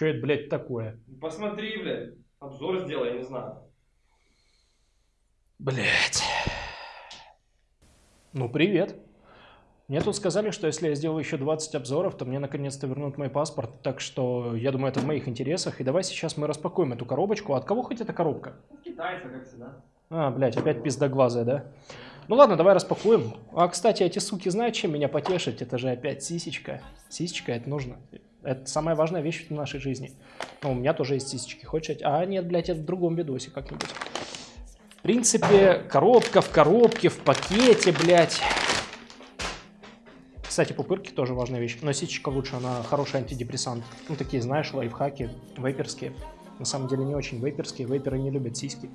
Что это, блядь, такое? Посмотри, блядь. Обзор сделай, я не знаю. Блядь. Ну, привет. Мне тут сказали, что если я сделаю еще 20 обзоров, то мне наконец-то вернут мой паспорт. Так что я думаю, это в моих интересах. И давай сейчас мы распакуем эту коробочку. От кого хоть эта коробка? Китайцы, как всегда. А, блядь, опять пиздоглазая, да? Ну ладно, давай распакуем. А, кстати, эти суки знают, чем меня потешить? Это же опять сисечка. Сисечка, это нужно. Это самая важная вещь в нашей жизни. Ну, у меня тоже есть сисечки. Хочешь? А, нет, блядь, это в другом видосе как-нибудь. В принципе, коробка в коробке, в пакете, блядь. Кстати, пупырки тоже важная вещь. Но сисечка лучше, она хороший антидепрессант. Ну, такие, знаешь, лайфхаки, вейперские. На самом деле не очень вейперские. Вейперы не любят сиськи.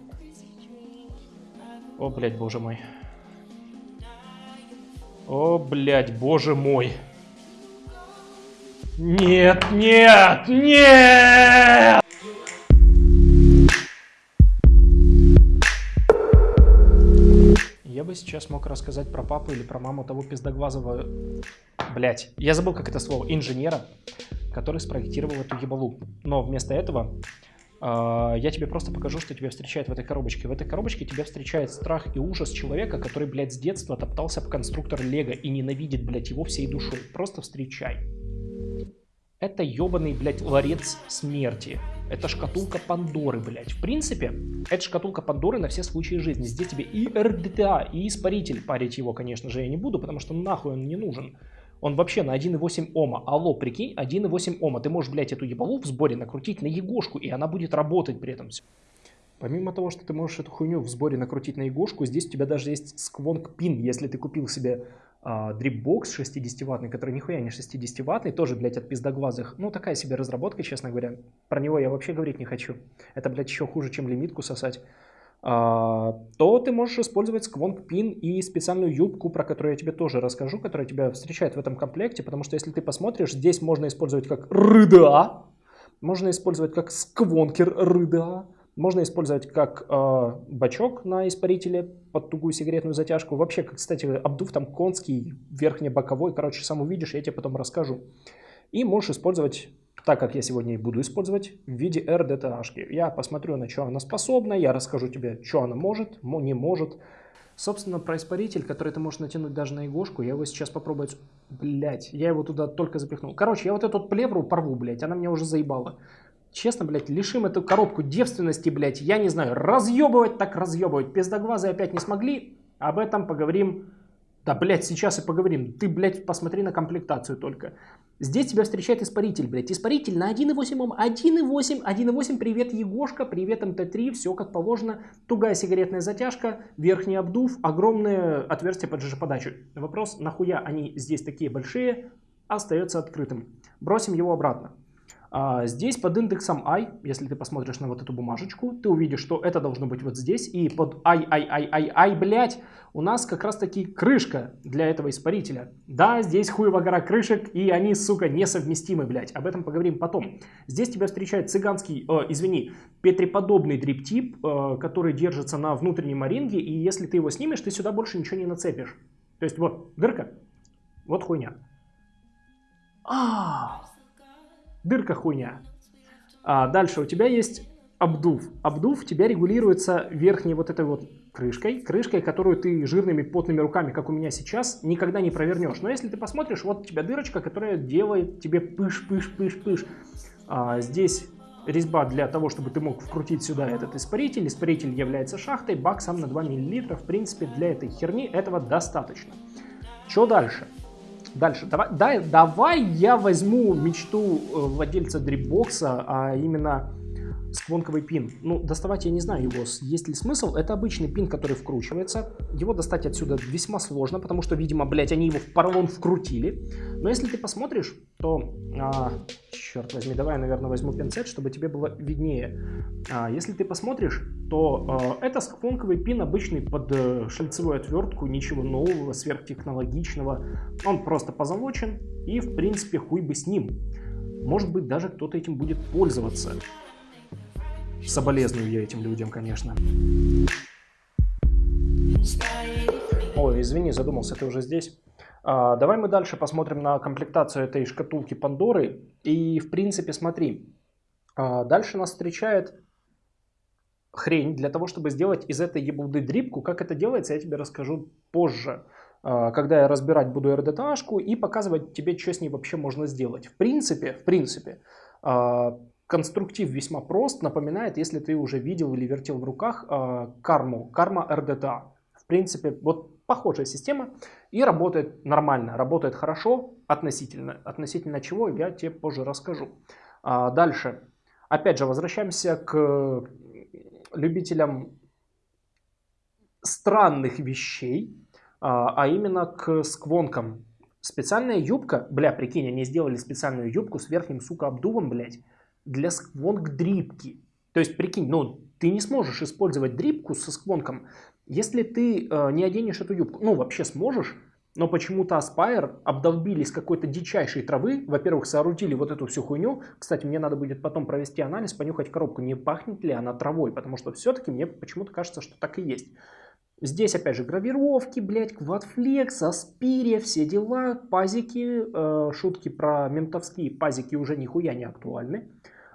О, блядь, боже мой. О, блядь, боже мой. Нет, нет, нет! Я бы сейчас мог рассказать про папу или про маму того пиздоглазого... Блять, я забыл, как это слово. Инженера, который спроектировал эту ебалу. Но вместо этого э, я тебе просто покажу, что тебя встречает в этой коробочке. В этой коробочке тебя встречает страх и ужас человека, который, блядь, с детства топтался в конструктор Лего и ненавидит, блядь, его всей душой. Просто встречай. Это ебаный, блядь, ларец смерти. Это шкатулка Пандоры, блядь. В принципе, это шкатулка Пандоры на все случаи жизни. Здесь тебе и РДТА, и испаритель. Парить его, конечно же, я не буду, потому что нахуй он не нужен. Он вообще на 1.8 Ома. Алло, прикинь, 1.8 Ома. Ты можешь, блядь, эту ебалу в сборе накрутить на егошку, и она будет работать при этом. Помимо того, что ты можешь эту хуйню в сборе накрутить на егошку, здесь у тебя даже есть сквонг пин, если ты купил себе а, дрипбокс 60-ваттный, который нихуя не 60-ваттный, тоже, блядь, от пиздоглазых. Ну, такая себе разработка, честно говоря. Про него я вообще говорить не хочу. Это, блядь, еще хуже, чем лимитку сосать. А, то ты можешь использовать сквонг пин и специальную юбку, про которую я тебе тоже расскажу, которая тебя встречает в этом комплекте, потому что если ты посмотришь, здесь можно использовать как рыда, можно использовать как сквонкер рыда, можно использовать как э, бачок на испарителе под тугую сигаретную затяжку. Вообще, кстати, обдув там конский, верхне-боковой. Короче, сам увидишь, я тебе потом расскажу. И можешь использовать, так как я сегодня и буду использовать, в виде RDTH. Я посмотрю, на что она способна, я расскажу тебе, что она может, не может. Собственно, про испаритель, который ты можешь натянуть даже на игошку, я его сейчас попробую... Блять, я его туда только запихнул. Короче, я вот эту плевру порву, блять, она меня уже заебала. Честно, блядь, лишим эту коробку девственности, блядь, я не знаю, разъебывать так разъебывать. Пиздоглазые опять не смогли, об этом поговорим. Да, блядь, сейчас и поговорим. Ты, блядь, посмотри на комплектацию только. Здесь тебя встречает испаритель, блядь. Испаритель на 1.8 Ом. 1.8, 1.8, привет, Егошка, привет, МТ3, все как положено. Тугая сигаретная затяжка, верхний обдув, огромное отверстие под ЖЖ-подачу. Вопрос, нахуя они здесь такие большие, остается открытым. Бросим его обратно. А здесь под индексом i, если ты посмотришь на вот эту бумажечку, ты увидишь, что это должно быть вот здесь. И под i, i, i, i, i, блядь, у нас как раз таки крышка для этого испарителя. Да, здесь хуева гора крышек, и они, сука, несовместимы, блядь. Об этом поговорим потом. Здесь тебя встречает цыганский, э, извини, петреподобный дриптип, э, который держится на внутреннем оринге, и если ты его снимешь, ты сюда больше ничего не нацепишь. То есть вот дырка, вот хуйня. А, дырка хуйня. А дальше у тебя есть обдув. Обдув тебя регулируется верхней вот этой вот крышкой, крышкой, которую ты жирными потными руками, как у меня сейчас, никогда не провернешь. Но если ты посмотришь, вот у тебя дырочка, которая делает тебе пыш-пыш-пыш-пыш. А, здесь резьба для того, чтобы ты мог вкрутить сюда этот испаритель. Испаритель является шахтой, бак сам на 2 мл. В принципе, для этой херни этого достаточно. Что дальше? Дальше. Давай, да, давай я возьму мечту э, владельца дрипбокса, а именно сквонковый пин. Ну, доставать я не знаю его, есть ли смысл. Это обычный пин, который вкручивается. Его достать отсюда весьма сложно, потому что, видимо, блядь, они его в поролон вкрутили. Но если ты посмотришь, то... А, черт возьми, давай я, наверное, возьму пинцет, чтобы тебе было виднее. А, если ты посмотришь, то а, это сквонковый пин обычный под а, шальцевую отвертку, ничего нового, сверхтехнологичного. Он просто позолочен и, в принципе, хуй бы с ним. Может быть, даже кто-то этим будет пользоваться. Соболезную я этим людям, конечно. Ой, извини, задумался, ты уже здесь. А, давай мы дальше посмотрим на комплектацию этой шкатулки Пандоры. И, в принципе, смотри, А, дальше нас встречает хрень для того, чтобы сделать из этой ебуды дрипку. Как это делается, я тебе расскажу позже, а, когда я разбирать буду RDTA-шку и показывать тебе, что с ней вообще можно сделать. В принципе, в принципе, а, конструктив весьма прост, напоминает, если ты уже видел или вертел в руках карму, карма RDTA. В принципе, вот похожая система и работает нормально, работает хорошо относительно, относительно чего я тебе позже расскажу. Дальше, опять же, возвращаемся к любителям странных вещей, а, а именно к сквонкам. Специальная юбка, бля, прикинь, они сделали специальную юбку с верхним, сука, обдувом, блядь, для сквонк-дрипки. То есть, прикинь, ну, ты не сможешь использовать дрипку со сквонком, если ты э, не оденешь эту юбку. Ну, вообще сможешь, но почему-то Aspire обдолбились какой-то дичайшей травы. Во-первых, соорудили вот эту всю хуйню. Кстати, мне надо будет потом провести анализ, понюхать коробку, не пахнет ли она травой, потому что все-таки мне почему-то кажется, что так и есть. Здесь, опять же, гравировки, блядь, квадфлекс, аспирия, все дела, пазики, э, шутки про ментовские пазики уже нихуя не актуальны.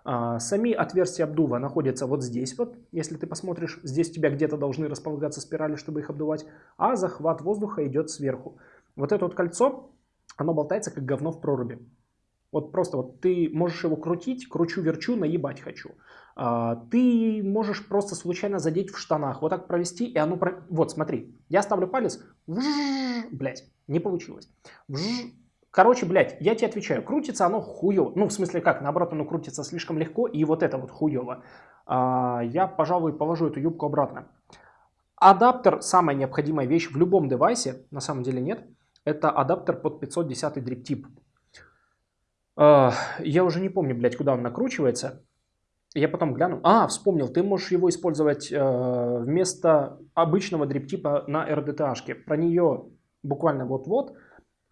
Сами отверстия обдува находятся вот здесь вот, если ты посмотришь, здесь у тебя где-то должны располагаться спирали, чтобы их обдувать, а захват воздуха идет сверху. Вот это вот кольцо, оно болтается как говно в проруби. Вот просто вот ты можешь его крутить, кручу-верчу, наебать хочу. А, ты можешь просто случайно задеть в штанах, вот так провести, и оно... Про... Вот, смотри, я ставлю палец, блять, не получилось. Короче, блядь, я тебе отвечаю, крутится оно хуево. Ну, в смысле как, наоборот, оно крутится слишком легко, и вот это вот хуево. А, я, пожалуй, положу эту юбку обратно. Адаптер, самая необходимая вещь в любом девайсе, на самом деле нет, это адаптер под 510 Drip Tip. А, я уже не помню, блядь, куда он накручивается. Я потом гляну. А, вспомнил, ты можешь его использовать э, вместо обычного дриптипа на RDTA-шке. Про нее буквально вот-вот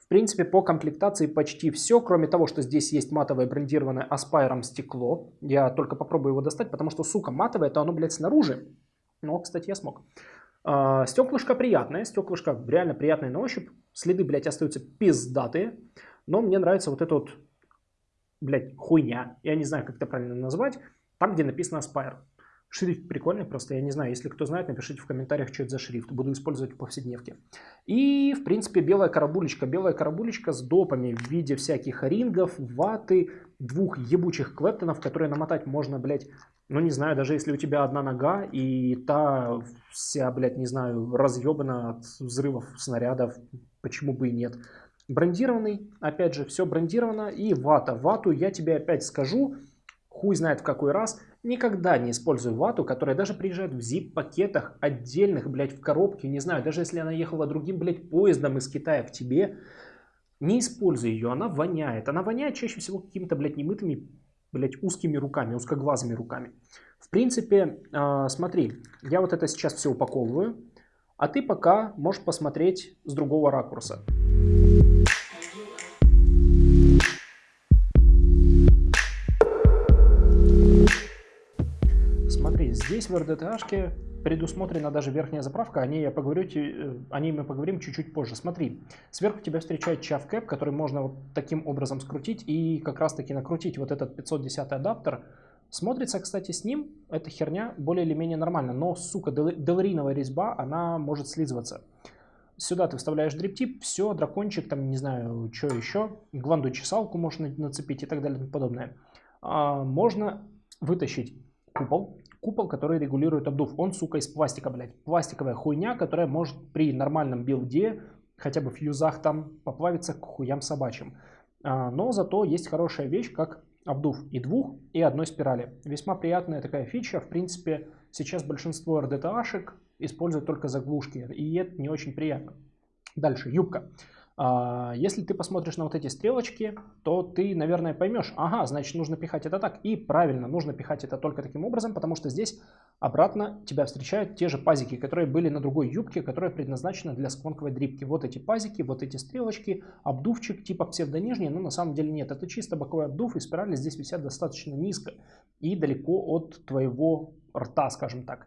в принципе, по комплектации почти все, кроме того, что здесь есть матовое брендированное Aspire стекло. Я только попробую его достать, потому что, сука, матовое, то оно, блядь, снаружи. Но, кстати, я смог. А, стеклышко приятное, стеклышко реально приятное на ощупь. Следы, блядь, остаются пиздатые. Но мне нравится вот эта вот, блядь, хуйня. Я не знаю, как это правильно назвать. Там, где написано Aspire. Шрифт прикольный, просто я не знаю, если кто знает, напишите в комментариях, что это за шрифт. Буду использовать в повседневке. И, в принципе, белая карабулечка. Белая карабулечка с допами в виде всяких рингов, ваты, двух ебучих клэптонов, которые намотать можно, блядь, ну не знаю, даже если у тебя одна нога и та вся, блядь, не знаю, разъебана от взрывов снарядов, почему бы и нет. Брендированный, опять же, все брендировано. И вата. Вату я тебе опять скажу, хуй знает в какой раз, никогда не использую вату, которая даже приезжает в zip-пакетах отдельных, блядь, в коробке, не знаю, даже если она ехала другим, блядь, поездом из Китая к тебе, не используй ее, она воняет. Она воняет чаще всего какими-то, блядь, немытыми, блядь, узкими руками, узкоглазыми руками. В принципе, э, смотри, я вот это сейчас все упаковываю, а ты пока можешь посмотреть с другого ракурса. Здесь в RDTA предусмотрена даже верхняя заправка, о ней, я поговорю, э, о ней мы поговорим чуть-чуть позже. Смотри, сверху тебя встречает чав-кэп, который можно вот таким образом скрутить и как раз-таки накрутить вот этот 510 адаптер. Смотрится, кстати, с ним эта херня более или менее нормально, но, сука, делариновая резьба, она может слизываться. Сюда ты вставляешь дриптип, все, дракончик, там, не знаю, что еще, гланду чесалку можно нацепить и так далее и подобное. А, можно вытащить купол, купол, который регулирует обдув. Он, сука, из пластика, блядь. Пластиковая хуйня, которая может при нормальном билде, хотя бы в фьюзах там, поплавиться к хуям собачьим. А, но зато есть хорошая вещь, как обдув и двух, и одной спирали. Весьма приятная такая фича. В принципе, сейчас большинство RDTA-шек используют только заглушки, и это не очень приятно. Дальше, юбка. А, если ты посмотришь на вот эти стрелочки, то ты, наверное, поймешь, ага, значит, нужно пихать это так. И правильно, нужно пихать это только таким образом, потому что здесь обратно тебя встречают те же пазики, которые были на другой юбке, которая предназначена для сквонковой дрипки. Вот эти пазики, вот эти стрелочки, обдувчик типа псевдонижний, но на самом деле нет. Это чисто боковой обдув, и спирали здесь висят достаточно низко и далеко от твоего рта, скажем так.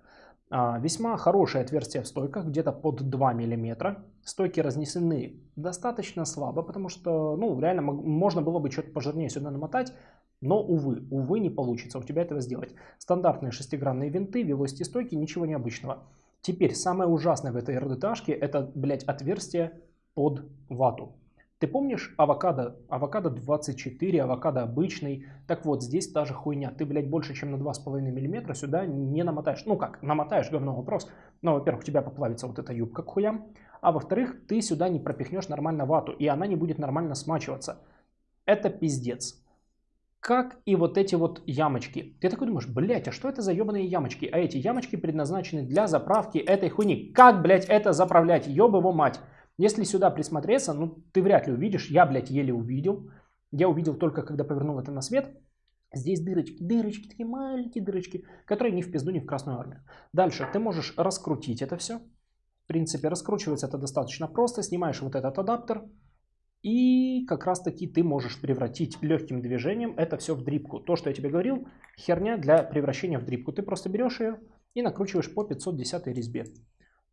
А, весьма хорошее отверстие в стойках, где-то под 2 мм. Стойки разнесены достаточно слабо, потому что, ну, реально можно было бы что-то пожирнее сюда намотать. Но, увы, увы, не получится у тебя этого сделать. Стандартные шестигранные винты, вилости стойки, ничего необычного. Теперь, самое ужасное в этой РДТшке, это, блядь, отверстие под вату. Ты помнишь авокадо? Авокадо 24, авокадо обычный. Так вот, здесь та же хуйня. Ты, блядь, больше, чем на 2,5 мм сюда не намотаешь. Ну как, намотаешь, говно вопрос. Но, во-первых, у тебя поплавится вот эта юбка к хуям. А во-вторых, ты сюда не пропихнешь нормально вату. И она не будет нормально смачиваться. Это пиздец. Как и вот эти вот ямочки. Ты такой думаешь, блядь, а что это за ебаные ямочки? А эти ямочки предназначены для заправки этой хуйни. Как, блядь, это заправлять? Ёб его мать. Если сюда присмотреться, ну, ты вряд ли увидишь. Я, блядь, еле увидел. Я увидел только, когда повернул это на свет. Здесь дырочки, дырочки, такие маленькие дырочки, которые ни в пизду, ни в Красную Армию. Дальше ты можешь раскрутить это все. В принципе, раскручивается это достаточно просто. Снимаешь вот этот адаптер. И как раз таки ты можешь превратить легким движением это все в дрипку. То, что я тебе говорил, херня для превращения в дрипку. Ты просто берешь ее и накручиваешь по 510 резьбе.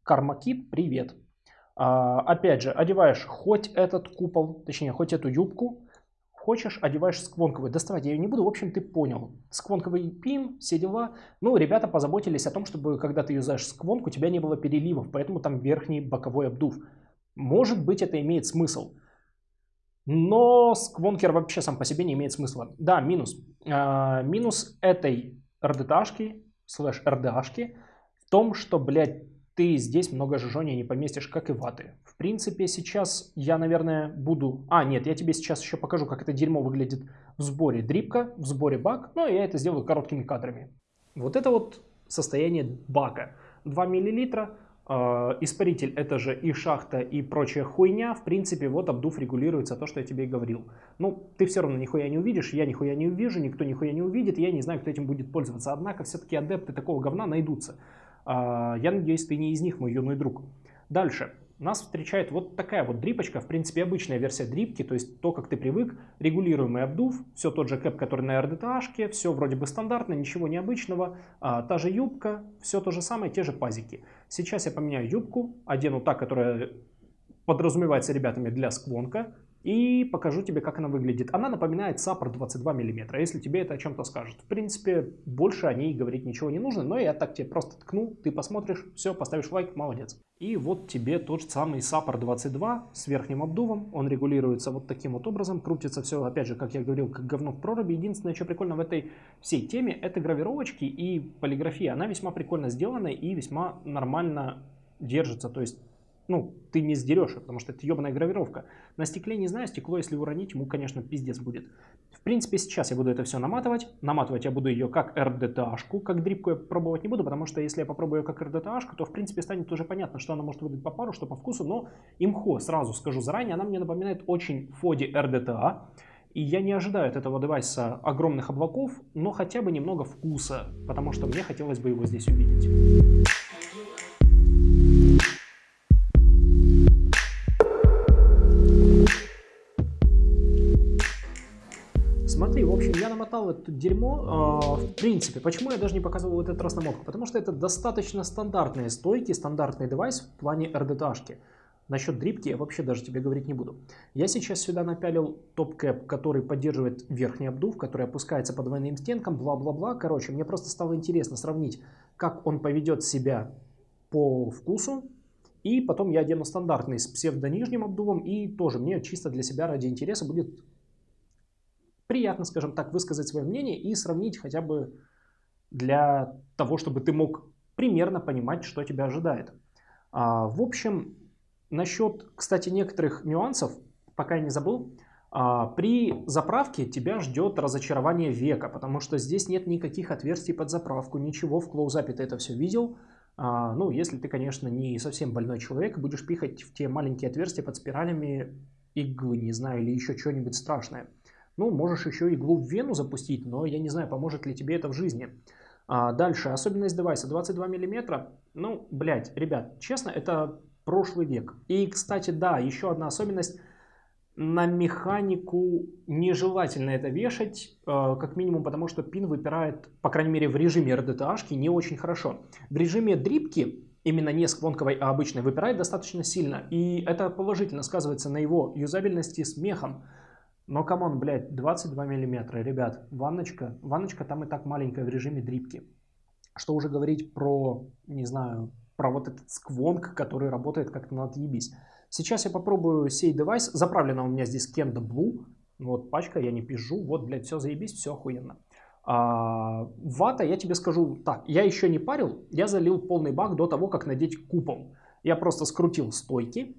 Кармакит, привет. А, опять же, одеваешь хоть этот купол, точнее, хоть эту юбку, хочешь, одеваешь сквонковый. Доставать я ее не буду, в общем, ты понял. Сквонковый пин, все дела. Ну, ребята позаботились о том, чтобы, когда ты юзаешь сквонку, у тебя не было переливов, поэтому там верхний боковой обдув. Может быть, это имеет смысл. Но сквонкер вообще сам по себе не имеет смысла. Да, минус. А, минус этой РДТшки, слэш РДАшки, в том, что, блядь, ты здесь много жжения не поместишь, как и ваты. В принципе, сейчас я, наверное, буду... А, нет, я тебе сейчас еще покажу, как это дерьмо выглядит в сборе дрипка, в сборе бак. Ну, я это сделаю короткими кадрами. Вот это вот состояние бака. 2 миллилитра. Э, испаритель это же и шахта, и прочая хуйня. В принципе, вот обдув регулируется то, что я тебе и говорил. Ну, ты все равно нихуя не увидишь, я нихуя не увижу, никто нихуя не увидит, я не знаю, кто этим будет пользоваться. Однако, все-таки адепты такого говна найдутся. А, я надеюсь, ты не из них, мой юный друг. Дальше. Нас встречает вот такая вот дрипочка, в принципе, обычная версия дрипки, то есть то, как ты привык, регулируемый обдув, все тот же кэп, который на RDTH, все вроде бы стандартно, ничего необычного, а, та же юбка, все то же самое, те же пазики. Сейчас я поменяю юбку, одену та, которая подразумевается ребятами для сквонка, и покажу тебе, как она выглядит. Она напоминает саппорт 22 мм, если тебе это о чем-то скажет. В принципе, больше о ней говорить ничего не нужно, но я так тебе просто ткну, ты посмотришь, все, поставишь лайк, молодец. И вот тебе тот же самый саппорт 22 с верхним обдувом, он регулируется вот таким вот образом, крутится все, опять же, как я говорил, как говно в проруби. Единственное, что прикольно в этой всей теме, это гравировочки и полиграфия. Она весьма прикольно сделана и весьма нормально держится, то есть ну, ты не сдерешь, потому что это ебаная гравировка. На стекле не знаю, стекло, если уронить, ему, конечно, пиздец будет. В принципе, сейчас я буду это все наматывать. Наматывать я буду ее как RDTA-шку, как дрипку я пробовать не буду, потому что если я попробую ее как RDTA-шку, то, в принципе, станет уже понятно, что она может выдать по пару, что по вкусу, но имхо, сразу скажу заранее, она мне напоминает очень Фоди RDTA, и я не ожидаю от этого девайса огромных облаков, но хотя бы немного вкуса, потому что мне хотелось бы его здесь увидеть. Намотал это дерьмо, э, в принципе, почему я даже не показывал вот этот раз намотку? Потому что это достаточно стандартные стойки, стандартный девайс в плане RDT-шки. Насчет дрипки я вообще даже тебе говорить не буду. Я сейчас сюда напялил топ-кэп, который поддерживает верхний обдув, который опускается по двойным стенкам, бла-бла-бла. Короче, мне просто стало интересно сравнить, как он поведет себя по вкусу. И потом я одену стандартный с псевдо-нижним обдувом. И тоже мне чисто для себя ради интереса будет приятно, скажем так, высказать свое мнение и сравнить хотя бы для того, чтобы ты мог примерно понимать, что тебя ожидает. А, в общем, насчет, кстати, некоторых нюансов, пока я не забыл, а, при заправке тебя ждет разочарование века, потому что здесь нет никаких отверстий под заправку, ничего, в клоузапе ты это все видел. А, ну, если ты, конечно, не совсем больной человек, будешь пихать в те маленькие отверстия под спиралями иглы, не знаю, или еще что-нибудь страшное. Ну, можешь еще иглу в вену запустить, но я не знаю, поможет ли тебе это в жизни. А дальше, особенность девайса 22 мм. Ну, блядь, ребят, честно, это прошлый век. И, кстати, да, еще одна особенность. На механику нежелательно это вешать, э, как минимум потому, что пин выпирает, по крайней мере в режиме RDTA не очень хорошо. В режиме дрипки, именно не сквонковой, а обычной, выпирает достаточно сильно. И это положительно сказывается на его юзабельности с мехом. Но, come on, блядь, 22 миллиметра, ребят, ванночка, ванночка там и так маленькая в режиме дрипки. Что уже говорить про, не знаю, про вот этот squonk, который работает как-то на отъебись. Сейчас я попробую сей девайс. Заправлена у меня здесь Kendo Blue. Вот пачка, я не пизжу. Вот, блядь, все заебись, все охуенно. А, вата, я тебе скажу так, я еще не парил, я залил полный бак до того, как надеть купол. Я просто скрутил стойки,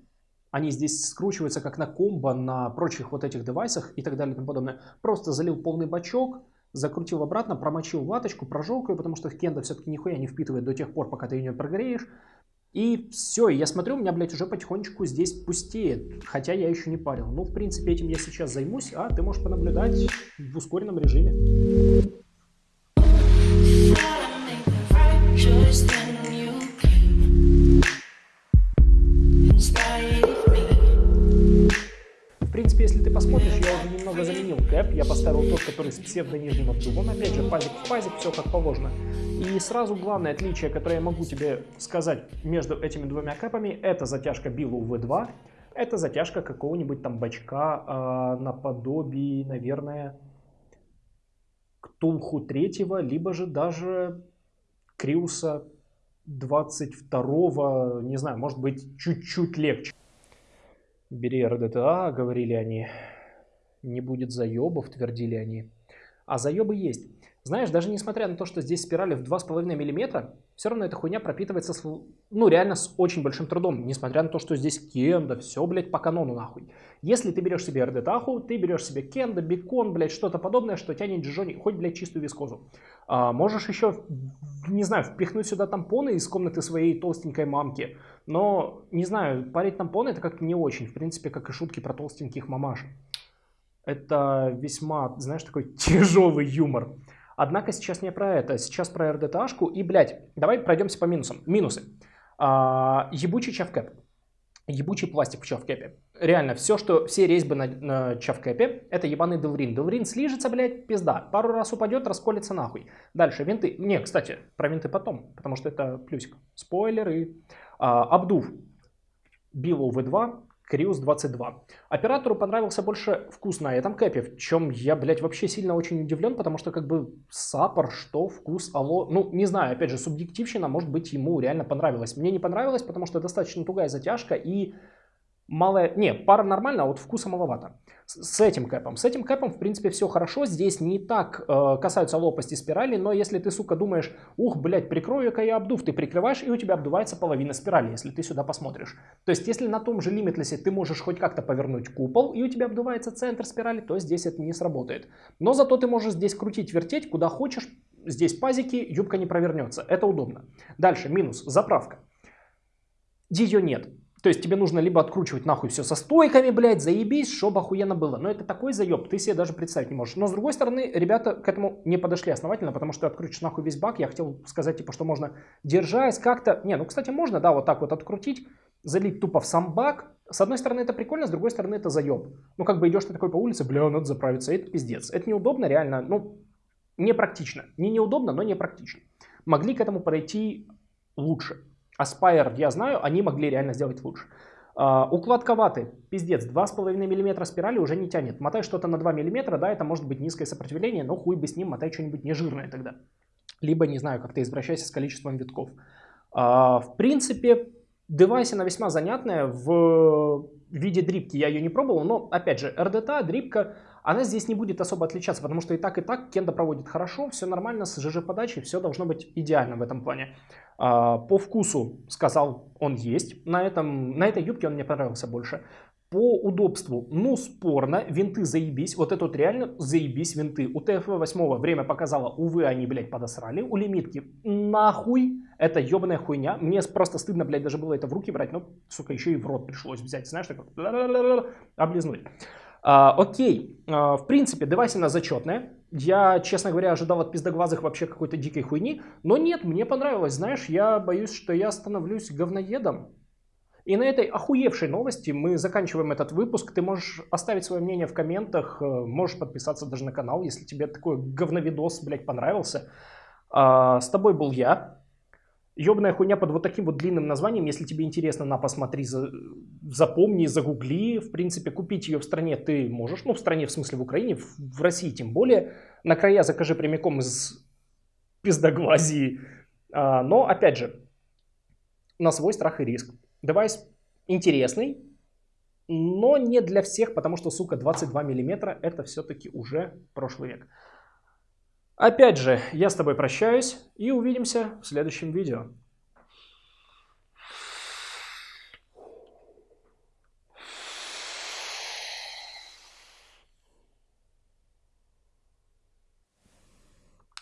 они здесь скручиваются как на комбо, на прочих вот этих девайсах и так далее и тому подобное. Просто залил полный бачок, закрутил обратно, промочил ваточку, прожег ее, потому что кенда все-таки нихуя не впитывает до тех пор, пока ты ее не прогреешь. И все, я смотрю, у меня, блядь, уже потихонечку здесь пустеет, хотя я еще не парил. Ну, в принципе, этим я сейчас займусь, а ты можешь понаблюдать в ускоренном режиме. Кэп. Я поставил тот, который с псевдонижним обдувом. Опять же, пазик в пазик, все как положено. И сразу главное отличие, которое я могу тебе сказать между этими двумя кэпами, это затяжка Билу V2. Это затяжка какого-нибудь там бачка э, наподобие, наверное, Ктулху третьего, либо же даже Криуса 22 не знаю, может быть, чуть-чуть легче. Бери РДТА, говорили они. Не будет заебов, твердили они. А заебы есть. Знаешь, даже несмотря на то, что здесь спирали в 2,5 мм, все равно эта хуйня пропитывается, с, ну, реально с очень большим трудом. Несмотря на то, что здесь кенда, все, блядь, по канону нахуй. Если ты берешь себе РДТаху, ты берешь себе кенда, бекон, блядь, что-то подобное, что тянет джони, хоть, блядь, чистую вискозу. А, можешь еще, не знаю, впихнуть сюда тампоны из комнаты своей толстенькой мамки. Но, не знаю, парить тампоны это как-то не очень. В принципе, как и шутки про толстеньких мамаш. Это весьма, знаешь, такой тяжелый юмор. Однако сейчас не про это, сейчас про РДТАшку. И, блядь, давай пройдемся по минусам. Минусы. А, ебучий чавкэп. Ебучий пластик в чавкэпе. Реально, все, что, все резьбы на, на чавкэпе, это ебаный делврин. Делврин слижется, блядь, пизда. Пару раз упадет, расколется нахуй. Дальше, винты. Не, кстати, про винты потом, потому что это плюсик. Спойлеры. А, обдув. Билоу V2 Криус 22. Оператору понравился больше вкус на этом кэпе, в чем я, блядь, вообще сильно очень удивлен, потому что как бы сапор, что, вкус, алло, ну, не знаю, опять же, субъективщина, может быть, ему реально понравилось. Мне не понравилось, потому что достаточно тугая затяжка и малая, не, пара нормально, а вот вкуса маловато с этим кэпом. С этим кэпом, в принципе, все хорошо. Здесь не так э, касаются лопасти спирали, но если ты, сука, думаешь, ух, блядь, прикрою-ка я обдув, ты прикрываешь, и у тебя обдувается половина спирали, если ты сюда посмотришь. То есть, если на том же лимитлесе ты можешь хоть как-то повернуть купол, и у тебя обдувается центр спирали, то здесь это не сработает. Но зато ты можешь здесь крутить, вертеть, куда хочешь. Здесь пазики, юбка не провернется. Это удобно. Дальше, минус, заправка. Ее нет. То есть тебе нужно либо откручивать нахуй все со стойками, блядь, заебись, чтобы охуенно было. Но это такой заеб, ты себе даже представить не можешь. Но с другой стороны, ребята к этому не подошли основательно, потому что открутишь нахуй весь бак. Я хотел сказать, типа, что можно держась как-то... Не, ну, кстати, можно, да, вот так вот открутить, залить тупо в сам бак. С одной стороны, это прикольно, с другой стороны, это заеб. Ну, как бы идешь ты такой по улице, бля, надо заправиться, это пиздец. Это неудобно, реально, ну, непрактично. Не неудобно, но непрактично. Могли к этому подойти лучше. Aspire, я знаю, они могли реально сделать лучше. Uh, укладка ваты, пиздец, 2,5 мм спирали уже не тянет. Мотай что-то на 2 мм, да, это может быть низкое сопротивление, но хуй бы с ним, мотай что-нибудь нежирное тогда. Либо, не знаю, как-то извращайся с количеством витков. Uh, в принципе, девайсина весьма занятная в виде дрипки. Я ее не пробовал, но, опять же, RDTA, дрипка, она здесь не будет особо отличаться, потому что и так, и так Кенда проводит хорошо, все нормально, с ЖЖ-подачей, все должно быть идеально в этом плане. А, по вкусу, сказал, он есть. На, этом, на этой юбке он мне понравился больше. По удобству, ну спорно, винты заебись, вот это вот реально заебись винты. У ТФ-8 время показало, увы, они, блядь, подосрали. У лимитки нахуй, это ебаная хуйня. Мне просто стыдно, блядь, даже было это в руки брать, но, сука, еще и в рот пришлось взять, знаешь, так вот, облизнуть. А, окей, а, в принципе, девайсина зачетная. Я, честно говоря, ожидал от пиздоглазых вообще какой-то дикой хуйни. Но нет, мне понравилось. Знаешь, я боюсь, что я становлюсь говноедом. И на этой охуевшей новости мы заканчиваем этот выпуск. Ты можешь оставить свое мнение в комментах, э, можешь подписаться даже на канал, если тебе такой говновидос, блядь, понравился. А, с тобой был я. Ёбная хуйня под вот таким вот длинным названием, если тебе интересно, на, посмотри, за, запомни, загугли. В принципе, купить ее в стране ты можешь, ну, в стране, в смысле, в Украине, в, в России тем более. На крайняк закажи прямиком из пиздоглазии. А, но, опять же, на свой страх и риск. Девайс интересный, но не для всех, потому что, сука, 22 миллиметра это все-таки уже прошлый век. Опять же, я с тобой прощаюсь и увидимся в следующем видео.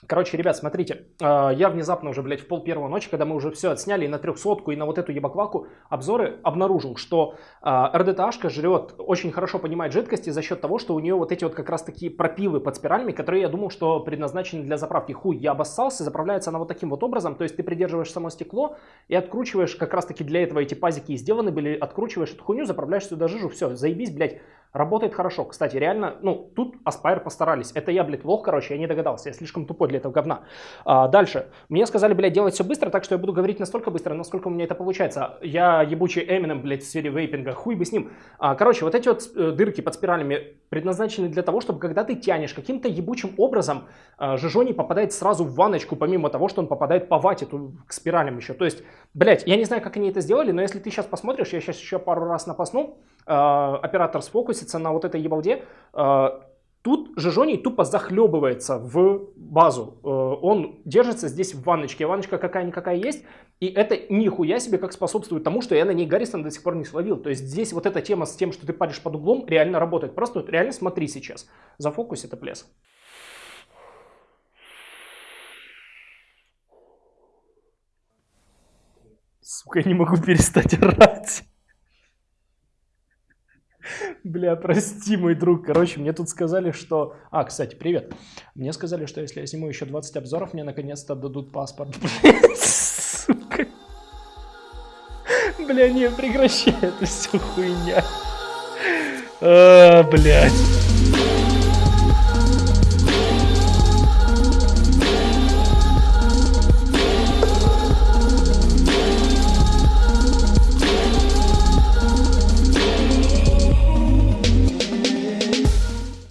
Короче, ребят, смотрите, а, я внезапно уже, блядь, в пол первого ночи, когда мы уже все отсняли и на трехсотку, и на вот эту ебакваку обзоры, обнаружил, что РДТАшка жрет, очень хорошо понимает жидкости за счет того, что у нее вот эти вот как раз такие пропилы под спиралями, которые я думал, что предназначены для заправки. Хуй, я обоссался, заправляется она вот таким вот образом, то есть ты придерживаешь само стекло и откручиваешь, как раз таки для этого эти пазики и сделаны были, откручиваешь эту хуйню, заправляешь сюда жижу, все, заебись, блядь, Работает хорошо. Кстати, реально, ну, тут Aspire постарались. Это я, блядь, лох, короче, я не догадался. Я слишком тупой для этого говна. А, дальше. Мне сказали, блядь, делать все быстро, так что я буду говорить настолько быстро, насколько у меня это получается. Я ебучий Эмином, блядь, в сфере вейпинга. Хуй бы с ним. А, короче, вот эти вот э, дырки под спиралями предназначены для того, чтобы когда ты тянешь каким-то ебучим образом, э, жижоний попадает сразу в ванночку, помимо того, что он попадает по вате ту, к спиралям еще. То есть, блядь, я не знаю, как они это сделали, но если ты сейчас посмотришь, я сейчас еще пару раз напасну, оператор сфокусится на вот этой ебалде, э, Тут Жижоний тупо захлебывается в базу. Э, он держится здесь в ванночке. Ванночка какая-никакая есть. И это нихуя себе как способствует тому, что я на ней Гаррисон до сих пор не словил. То есть здесь вот эта тема с тем, что ты паришь под углом, реально работает. Просто вот реально смотри сейчас. За фокус это плес. Сука, я не могу перестать орать. Бля, прости, мой друг. Короче, мне тут сказали, что... А, кстати, привет. Мне сказали, что если я сниму еще 20 обзоров, мне наконец-то дадут паспорт. Бля, не, прекращай, это все хуйня. А, блядь.